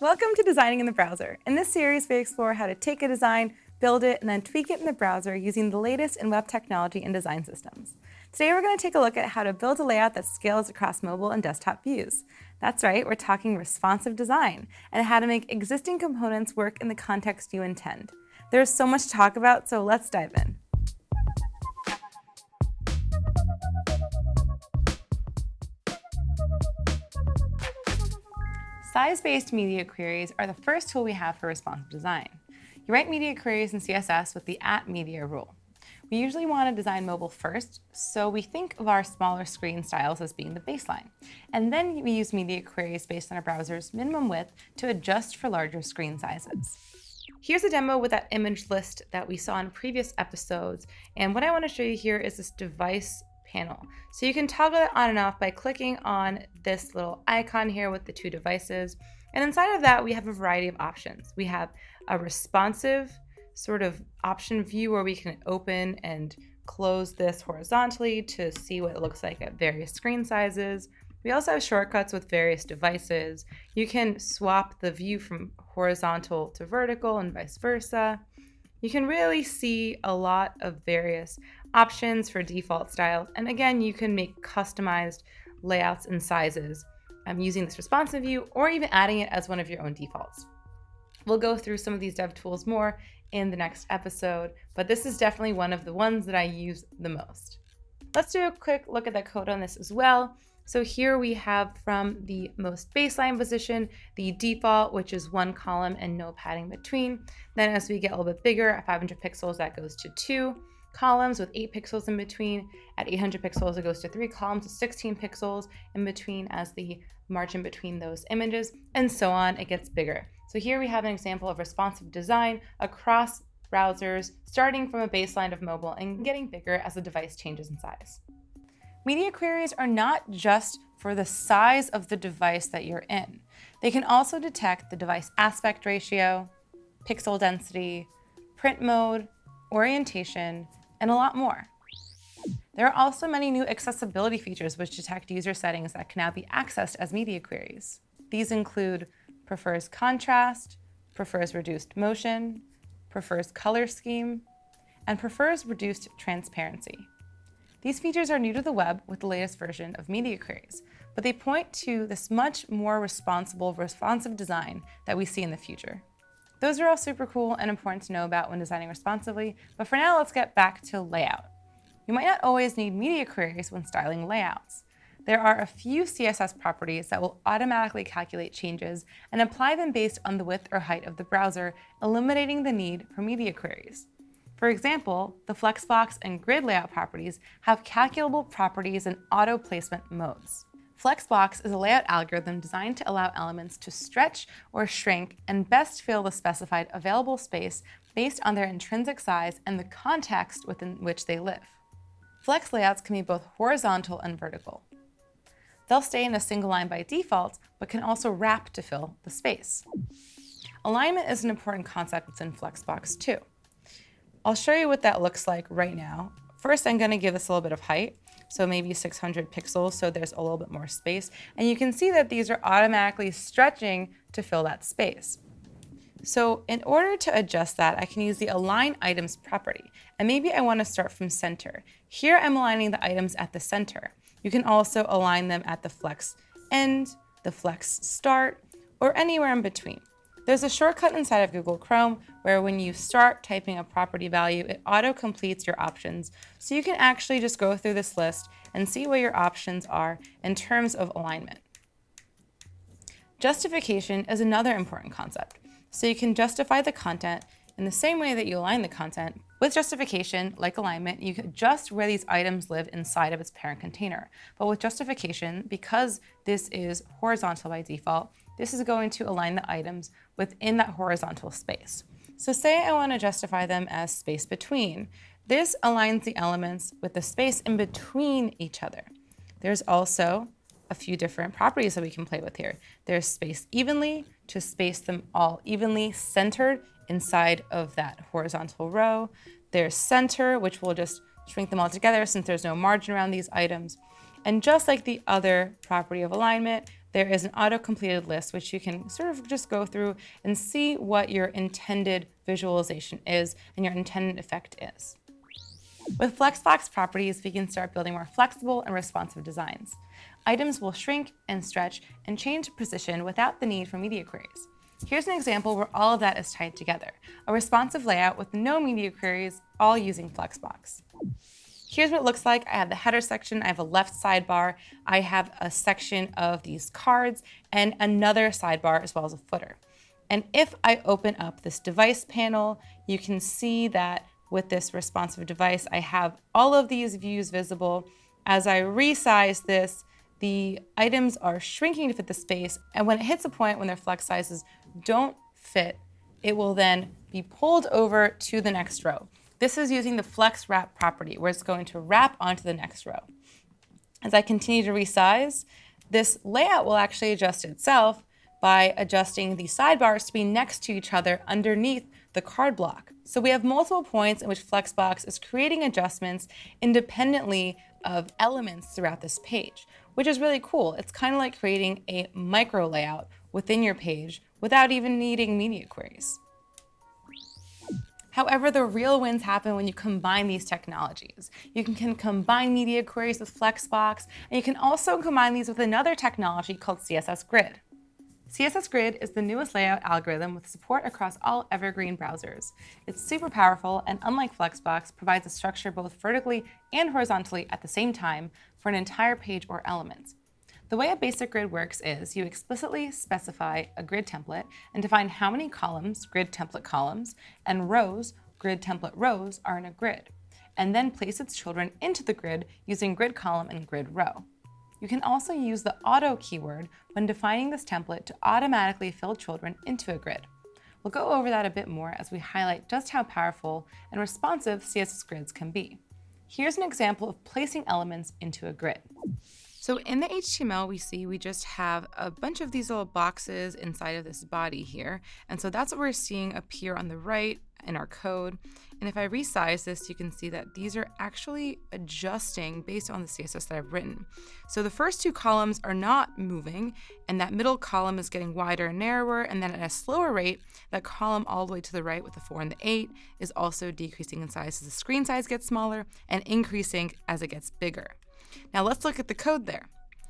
Welcome to Designing in the Browser. In this series, we explore how to take a design, build it, and then tweak it in the browser using the latest in web technology and design systems. Today, we're going to take a look at how to build a layout that scales across mobile and desktop views. That's right, we're talking responsive design and how to make existing components work in the context you intend. There's so much to talk about, so let's dive in. Size-based media queries are the first tool we have for responsive design. You write media queries in CSS with the at media rule. We usually want to design mobile first, so we think of our smaller screen styles as being the baseline. And then we use media queries based on a browser's minimum width to adjust for larger screen sizes. Here's a demo with that image list that we saw in previous episodes. And what I want to show you here is this device panel. So you can toggle it on and off by clicking on this little icon here with the two devices. And inside of that, we have a variety of options. We have a responsive sort of option view where we can open and close this horizontally to see what it looks like at various screen sizes. We also have shortcuts with various devices. You can swap the view from horizontal to vertical and vice versa. You can really see a lot of various options for default styles. And again, you can make customized layouts and sizes um, using this responsive view or even adding it as one of your own defaults. We'll go through some of these dev tools more in the next episode, but this is definitely one of the ones that I use the most. Let's do a quick look at the code on this as well. So here we have from the most baseline position, the default, which is one column and no padding between. Then as we get a little bit bigger at 500 pixels, that goes to two columns with 8 pixels in between. At 800 pixels, it goes to 3 columns with 16 pixels in between as the margin between those images, and so on. It gets bigger. So here we have an example of responsive design across browsers, starting from a baseline of mobile and getting bigger as the device changes in size. Media queries are not just for the size of the device that you're in. They can also detect the device aspect ratio, pixel density, print mode, orientation, and a lot more. There are also many new accessibility features which detect user settings that can now be accessed as media queries. These include prefers contrast, prefers reduced motion, prefers color scheme, and prefers reduced transparency. These features are new to the web with the latest version of media queries, but they point to this much more responsible, responsive design that we see in the future. Those are all super cool and important to know about when designing responsively, but for now, let's get back to layout. You might not always need media queries when styling layouts. There are a few CSS properties that will automatically calculate changes and apply them based on the width or height of the browser, eliminating the need for media queries. For example, the Flexbox and Grid layout properties have calculable properties and auto placement modes. Flexbox is a layout algorithm designed to allow elements to stretch or shrink and best fill the specified available space based on their intrinsic size and the context within which they live. Flex layouts can be both horizontal and vertical. They'll stay in a single line by default, but can also wrap to fill the space. Alignment is an important concept within Flexbox too. I'll show you what that looks like right now. First, I'm going to give this a little bit of height so maybe 600 pixels, so there's a little bit more space. And you can see that these are automatically stretching to fill that space. So in order to adjust that, I can use the align items property. And maybe I want to start from center. Here I'm aligning the items at the center. You can also align them at the flex end, the flex start, or anywhere in between. There's a shortcut inside of Google Chrome where when you start typing a property value, it auto-completes your options. So you can actually just go through this list and see what your options are in terms of alignment. Justification is another important concept. So you can justify the content in the same way that you align the content. With justification, like alignment, you can adjust where these items live inside of its parent container. But with justification, because this is horizontal by default, this is going to align the items within that horizontal space. So say I want to justify them as space between. This aligns the elements with the space in between each other. There's also a few different properties that we can play with here. There's space evenly to space them all evenly centered inside of that horizontal row. There's center, which will just shrink them all together since there's no margin around these items. And just like the other property of alignment, there is an auto-completed list which you can sort of just go through and see what your intended visualization is and your intended effect is. With Flexbox properties, we can start building more flexible and responsive designs. Items will shrink and stretch and change position without the need for media queries. Here's an example where all of that is tied together, a responsive layout with no media queries, all using Flexbox. Here's what it looks like. I have the header section, I have a left sidebar, I have a section of these cards, and another sidebar as well as a footer. And if I open up this device panel, you can see that with this responsive device, I have all of these views visible. As I resize this, the items are shrinking to fit the space, and when it hits a point when their flex sizes don't fit, it will then be pulled over to the next row. This is using the flex wrap property where it's going to wrap onto the next row. As I continue to resize, this layout will actually adjust itself by adjusting the sidebars to be next to each other underneath the card block. So we have multiple points in which Flexbox is creating adjustments independently of elements throughout this page, which is really cool. It's kind of like creating a micro layout within your page without even needing media queries. However, the real wins happen when you combine these technologies. You can, combine media queries with Flexbox, and you can also combine these with another technology called CSS Grid. CSS Grid is the newest layout algorithm with support across all Evergreen browsers. It's super powerful and unlike Flexbox, provides a structure both vertically and horizontally at the same time for an entire page or element. The way a basic grid works is you explicitly specify a grid template and define how many columns, grid template columns, and rows, grid template rows, are in a grid, and then place its children into the grid using grid column and grid row. You can also use the auto keyword when defining this template to automatically fill children into a grid. We'll go over that a bit more as we highlight just how powerful and responsive CSS grids can be. Here's an example of placing elements into a grid. So in the HTML, we see we just have a bunch of these little boxes inside of this body here. And so that's what we're seeing appear on the right in our code. And if I resize this, you can see that these are actually adjusting based on the CSS that I've written. So the first two columns are not moving, and that middle column is getting wider and narrower, and then at a slower rate, that column all the way to the right with the 4 and the 8 is also decreasing in size as the screen size gets smaller and increasing as it gets bigger. Now let's look at the code there.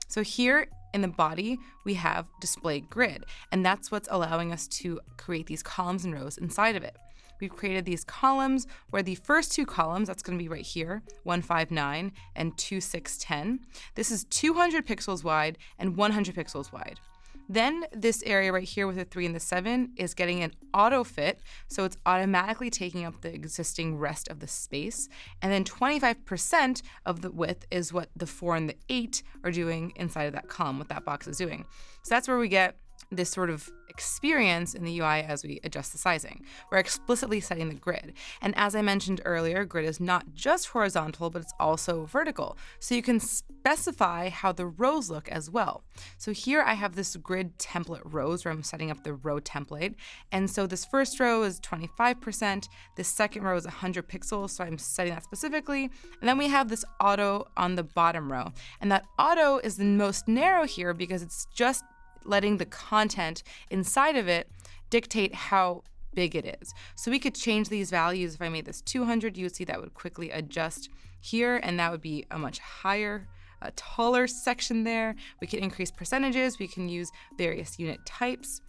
So here in the body, we have display grid, and that's what's allowing us to create these columns and rows inside of it. We've created these columns where the first two columns, that's gonna be right here, 159 and 2610. This is 200 pixels wide and 100 pixels wide. Then this area right here with the three and the seven is getting an auto fit. So it's automatically taking up the existing rest of the space. And then 25% of the width is what the four and the eight are doing inside of that column, what that box is doing. So that's where we get this sort of experience in the UI as we adjust the sizing. We're explicitly setting the grid. And as I mentioned earlier, grid is not just horizontal, but it's also vertical. So you can specify how the rows look as well. So here I have this grid template rows where I'm setting up the row template. And so this first row is 25%, this second row is 100 pixels, so I'm setting that specifically. And then we have this auto on the bottom row. And that auto is the most narrow here because it's just letting the content inside of it dictate how big it is. So we could change these values. If I made this 200, you would see that would quickly adjust here, and that would be a much higher, a taller section there. We can increase percentages. We can use various unit types.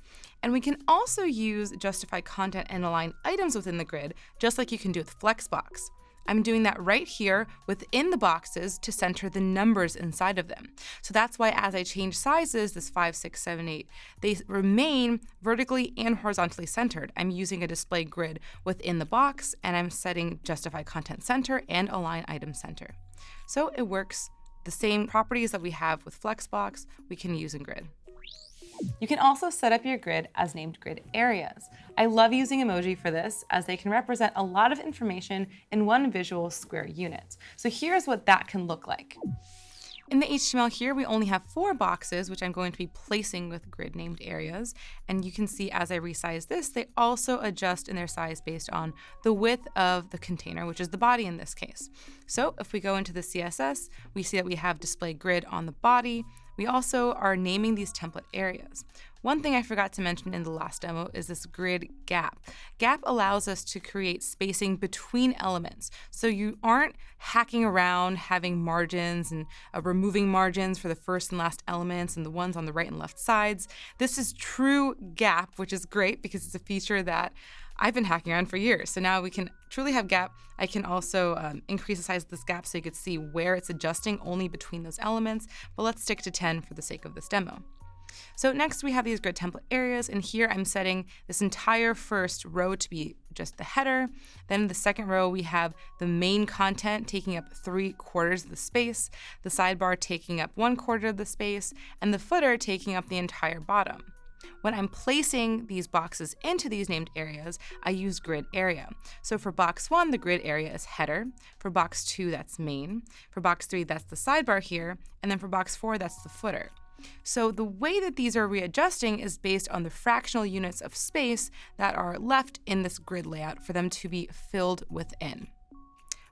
And we can also use justify content and align items within the grid, just like you can do with Flexbox. I'm doing that right here within the boxes to center the numbers inside of them. So that's why as I change sizes, this 5, 6, 7, 8, they remain vertically and horizontally centered. I'm using a display grid within the box and I'm setting justify content center and align item center. So it works the same properties that we have with Flexbox, we can use in grid. You can also set up your grid as named grid areas. I love using emoji for this as they can represent a lot of information in one visual square unit. So here's what that can look like. In the HTML here, we only have four boxes, which I'm going to be placing with grid named areas. And you can see as I resize this, they also adjust in their size based on the width of the container, which is the body in this case. So if we go into the CSS, we see that we have display grid on the body, we also are naming these template areas. One thing I forgot to mention in the last demo is this grid gap. Gap allows us to create spacing between elements. So you aren't hacking around having margins and uh, removing margins for the first and last elements and the ones on the right and left sides. This is true gap, which is great because it's a feature that I've been hacking around for years. So now we can truly have gap. I can also um, increase the size of this gap so you could see where it's adjusting only between those elements, but let's stick to 10 for the sake of this demo. So next we have these grid template areas, and here I'm setting this entire first row to be just the header. Then the second row, we have the main content taking up three quarters of the space, the sidebar taking up one quarter of the space, and the footer taking up the entire bottom. When I'm placing these boxes into these named areas, I use grid area. So for box one, the grid area is header. For box two, that's main. For box three, that's the sidebar here. And then for box four, that's the footer. So the way that these are readjusting is based on the fractional units of space that are left in this grid layout for them to be filled within.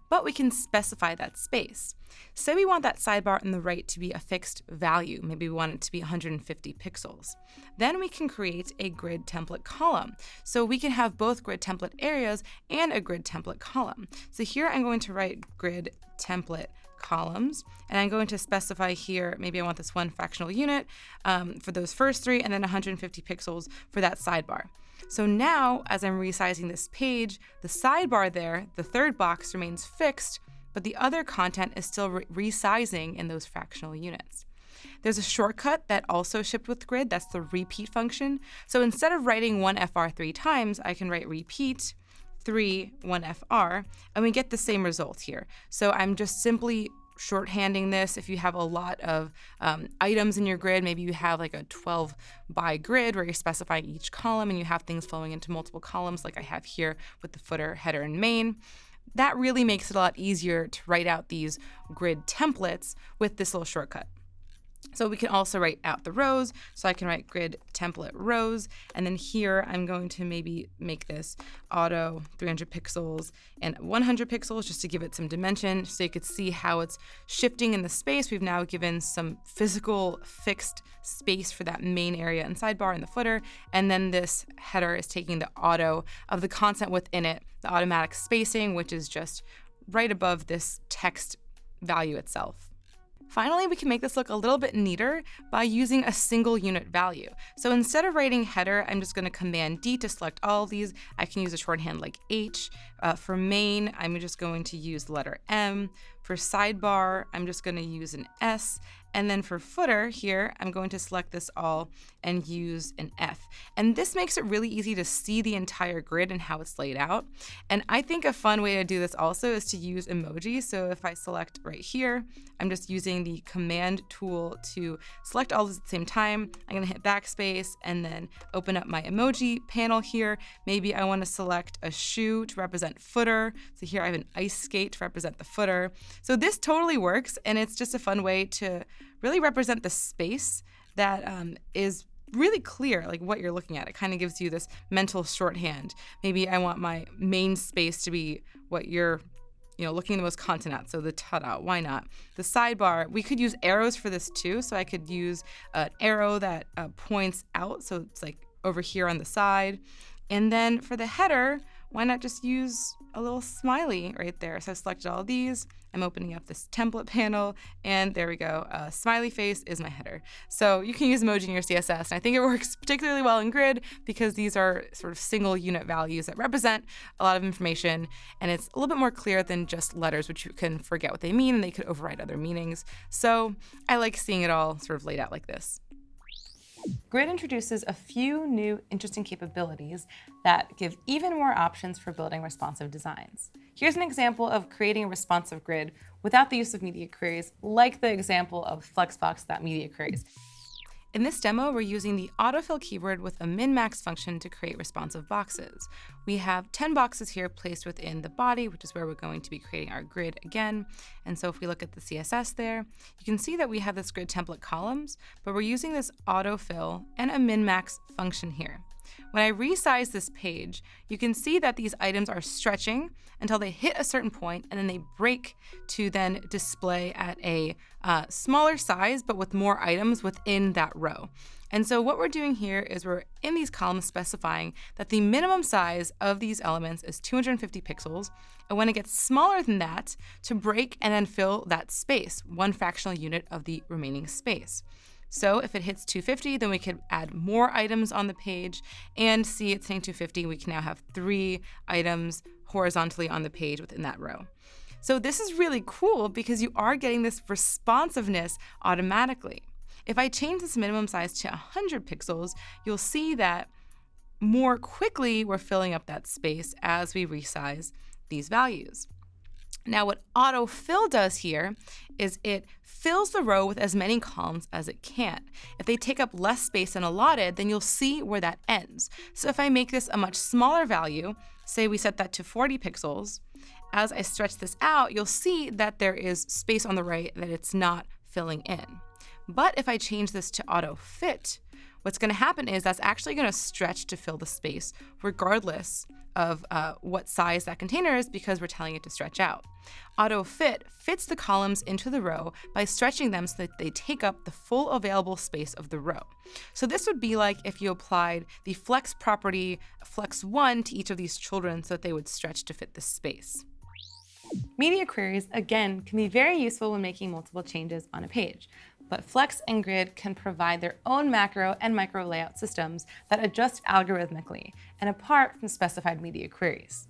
But we can specify that space. Say we want that sidebar on the right to be a fixed value, maybe we want it to be 150 pixels. Then we can create a grid template column. So we can have both grid template areas and a grid template column. So here I'm going to write grid template columns. And I'm going to specify here, maybe I want this one fractional unit um, for those first three, and then 150 pixels for that sidebar. So now, as I'm resizing this page, the sidebar there, the third box remains fixed, but the other content is still re resizing in those fractional units. There's a shortcut that also shipped with grid, that's the repeat function. So instead of writing one FR three times, I can write repeat, 3, 1FR, and we get the same result here. So I'm just simply shorthanding this. If you have a lot of um, items in your grid, maybe you have like a 12 by grid where you're specifying each column and you have things flowing into multiple columns like I have here with the footer, header, and main. That really makes it a lot easier to write out these grid templates with this little shortcut. So we can also write out the rows. So I can write grid template rows. And then here I'm going to maybe make this auto 300 pixels and 100 pixels just to give it some dimension so you could see how it's shifting in the space. We've now given some physical fixed space for that main area and sidebar and the footer. And then this header is taking the auto of the content within it, the automatic spacing, which is just right above this text value itself. Finally, we can make this look a little bit neater by using a single unit value. So instead of writing header, I'm just gonna Command D to select all of these. I can use a shorthand like H. Uh, for main, I'm just going to use the letter M. For sidebar, I'm just gonna use an S. And then for footer here, I'm going to select this all and use an F. And this makes it really easy to see the entire grid and how it's laid out. And I think a fun way to do this also is to use emojis. So if I select right here, I'm just using the command tool to select all this at the same time. I'm gonna hit backspace and then open up my emoji panel here. Maybe I wanna select a shoe to represent footer. So here I have an ice skate to represent the footer. So this totally works and it's just a fun way to really represent the space that um, is really clear like what you're looking at. It kind of gives you this mental shorthand. Maybe i want my main space to be what you're you know looking the most content at so the ta-da why not? The sidebar we could use arrows for this too so i could use an arrow that uh, points out so it's like over here on the side. And then for the header why not just use a little smiley right there? So I've selected all of these. I'm opening up this template panel, and there we go. Uh, smiley face is my header. So you can use emoji in your CSS, and I think it works particularly well in Grid because these are sort of single unit values that represent a lot of information, and it's a little bit more clear than just letters, which you can forget what they mean, and they could override other meanings. So I like seeing it all sort of laid out like this. Grid introduces a few new interesting capabilities that give even more options for building responsive designs. Here's an example of creating a responsive grid without the use of media queries, like the example of Flexbox.media queries. In this demo, we're using the autofill keyword with a min-max function to create responsive boxes. We have 10 boxes here placed within the body, which is where we're going to be creating our grid again. And so if we look at the CSS there, you can see that we have this grid template columns, but we're using this autofill and a min-max function here. When I resize this page, you can see that these items are stretching until they hit a certain point and then they break to then display at a uh, smaller size, but with more items within that row. And so what we're doing here is we're in these columns specifying that the minimum size of these elements is 250 pixels. And when it gets smaller than that, to break and then fill that space, one fractional unit of the remaining space. So if it hits 250, then we could add more items on the page and see it's saying 250. We can now have three items horizontally on the page within that row. So this is really cool because you are getting this responsiveness automatically. If I change this minimum size to 100 pixels, you'll see that more quickly we're filling up that space as we resize these values. Now what autofill does here is it fills the row with as many columns as it can. If they take up less space than allotted, then you'll see where that ends. So if I make this a much smaller value, say we set that to 40 pixels, as I stretch this out, you'll see that there is space on the right that it's not filling in. But if I change this to auto fit, what's going to happen is that's actually going to stretch to fill the space regardless of uh, what size that container is because we're telling it to stretch out. Auto fit fits the columns into the row by stretching them so that they take up the full available space of the row. So this would be like if you applied the flex property flex 1 to each of these children so that they would stretch to fit the space. Media queries, again, can be very useful when making multiple changes on a page but Flex and Grid can provide their own macro and micro layout systems that adjust algorithmically and apart from specified media queries.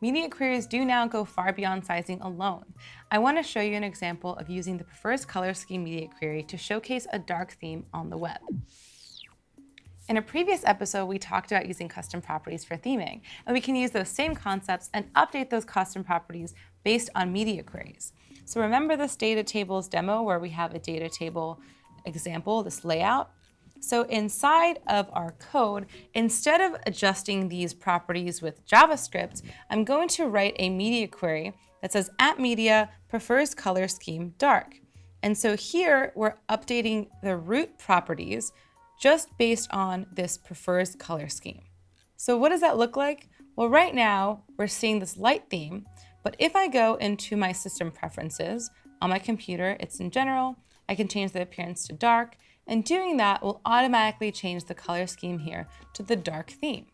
Media queries do now go far beyond sizing alone. I want to show you an example of using the Prefers Color Scheme media query to showcase a dark theme on the web. In a previous episode, we talked about using custom properties for theming, and we can use those same concepts and update those custom properties based on media queries. So remember this data tables demo where we have a data table example, this layout? So inside of our code, instead of adjusting these properties with JavaScript, I'm going to write a media query that says at media prefers color scheme dark. And so here we're updating the root properties just based on this prefers color scheme. So what does that look like? Well, right now we're seeing this light theme, but if I go into my system preferences on my computer, it's in general, I can change the appearance to dark, and doing that will automatically change the color scheme here to the dark theme.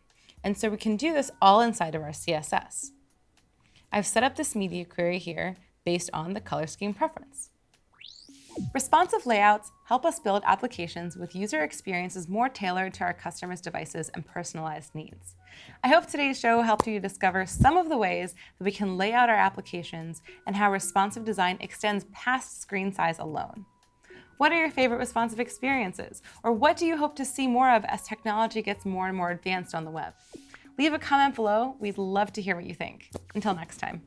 And so we can do this all inside of our CSS. I've set up this media query here based on the color scheme preference. Responsive layouts help us build applications with user experiences more tailored to our customers' devices and personalized needs. I hope today's show helped you discover some of the ways that we can lay out our applications and how responsive design extends past screen size alone. What are your favorite responsive experiences? Or what do you hope to see more of as technology gets more and more advanced on the web? Leave a comment below. We'd love to hear what you think. Until next time.